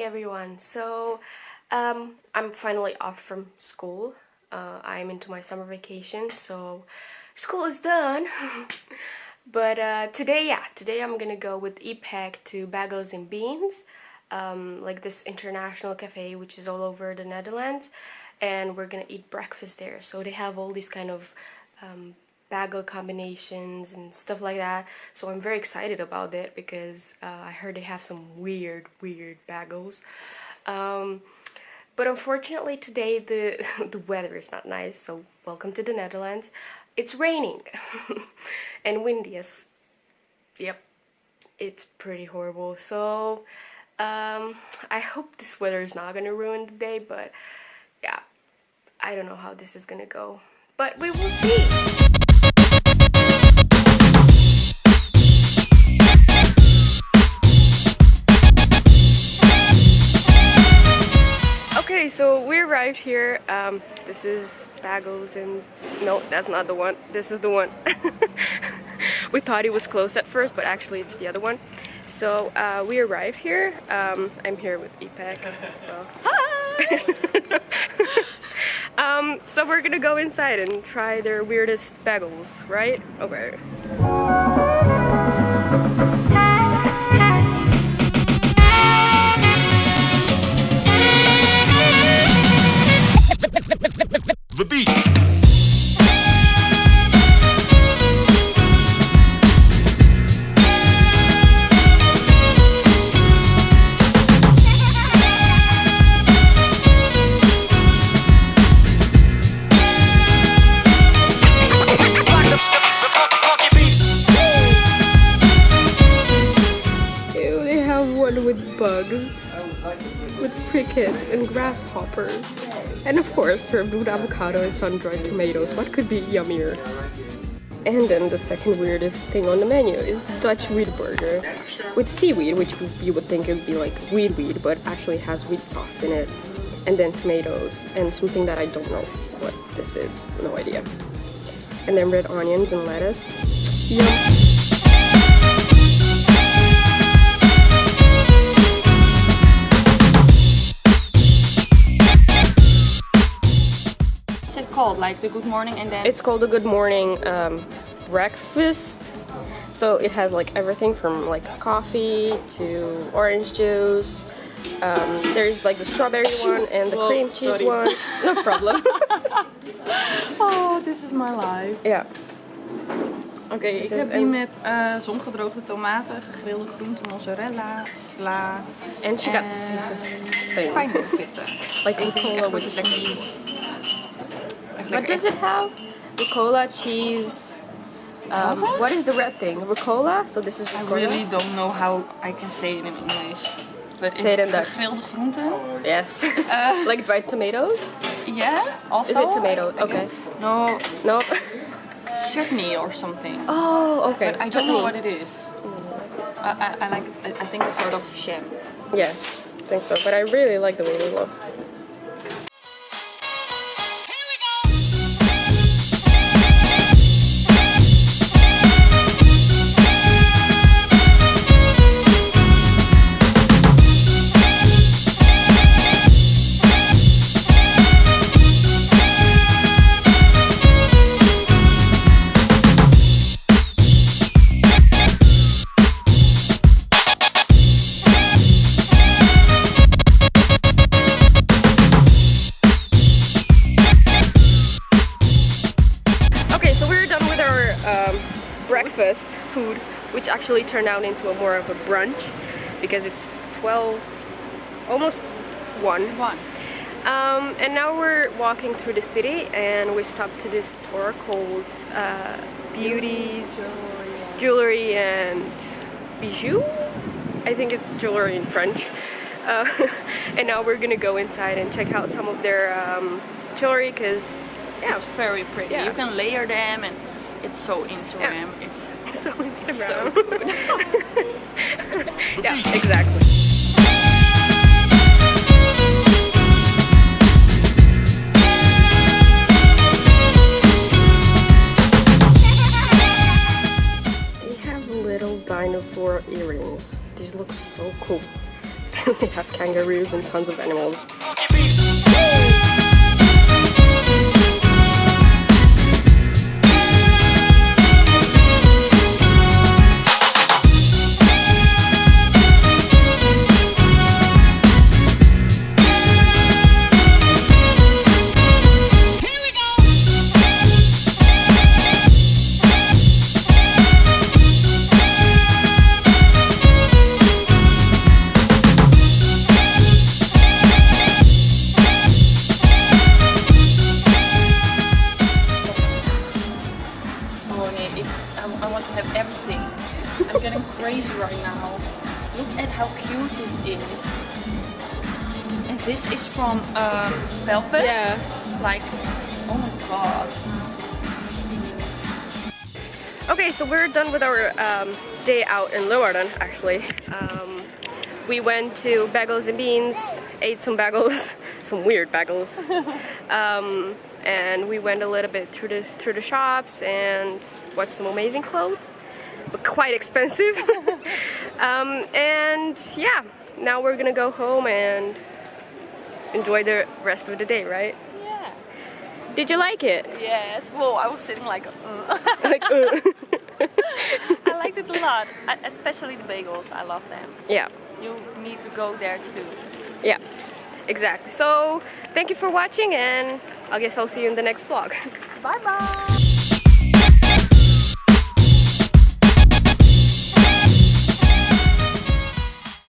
morning everyone. So um, I'm finally off from school. Uh, I'm into my summer vacation so school is done. but uh, today yeah today I'm gonna go with EPEC to Bagels and Beans um, like this international cafe which is all over the Netherlands and we're gonna eat breakfast there. So they have all these kind of um, bagel combinations and stuff like that. So I'm very excited about it because uh, I heard they have some weird weird bagels. Um, but unfortunately today the the weather is not nice so welcome to the Netherlands. It's raining and windy as yep it's pretty horrible. So um, I hope this weather is not gonna ruin the day but yeah I don't know how this is gonna go. But we will see Um, this is Bagels and no, that's not the one. This is the one. we thought it was closed at first, but actually it's the other one. So uh, we arrived here. Um, I'm here with EPEC. Well, hi! um, so we're gonna go inside and try their weirdest bagels, right? Okay. With crickets and grasshoppers. And of course, served with avocado and sun-dried tomatoes. What could be yummier? And then the second weirdest thing on the menu is the Dutch weed burger with seaweed, which you would think would be like weed weed, but actually has wheat sauce in it. And then tomatoes and something that I don't know what this is, no idea. And then red onions and lettuce. Yum. Like the good morning and then? It's called the good morning um, breakfast. So it has like everything from like coffee to orange juice. Um, there's like the strawberry one and the Whoa, cream cheese sorry. one. No problem. oh, this is my life. Ja. Oké, okay, ik heb die met uh, zongedroogde tomaten, gegrilde groenten, mozzarella, sla. En she got the safest thing. Like in cola with cheese. What does it have? rucola, cheese. Um, what is the red thing? rucola? So this is rucola? I really don't know how I can say it in English. But say it in Dutch. Gegrilde groenten. Yes. Uh, like dried tomatoes? Yeah. Also. Is it tomato? Okay. No. No. Chutney or something. Oh, okay. But I don't know what it is. I, I, I like. I think it's sort of sham. Yes, I think so. But I really like the way they look. Breakfast food which actually turned out into a more of a brunch because it's 12 almost 1 1 um, and now we're walking through the city and we stopped to this store called uh, Beauties Jewelry and Bijou? I think it's jewelry in French. Uh, and now we're gonna go inside and check out some of their um, jewelry because yeah. it's very pretty. Yeah. you can layer them and it's so Instagram. Yeah. It's, it's so Instagram. It's so yeah, exactly. They have little dinosaur earrings. These look so cool. they have kangaroos and tons of animals. Have everything. I'm getting crazy right now. Look at how cute this is. And this is from um, Velvet. Yeah. Like, oh my god. Okay, so we're done with our um, day out in Leeuwarden, actually. Um, we went to Bagels and Beans, ate some bagels, some weird bagels, um, and we went a little bit through the through the shops and watched some amazing clothes, but quite expensive. um, and yeah, now we're gonna go home and enjoy the rest of the day, right? Yeah. Did you like it? Yes. well I was sitting like, uh. Like, uh. I liked it a lot. Especially the bagels. I love them. yeah. You need to go there too. Yeah, exactly. So thank you for watching and I guess I'll see you in the next vlog. Bye bye.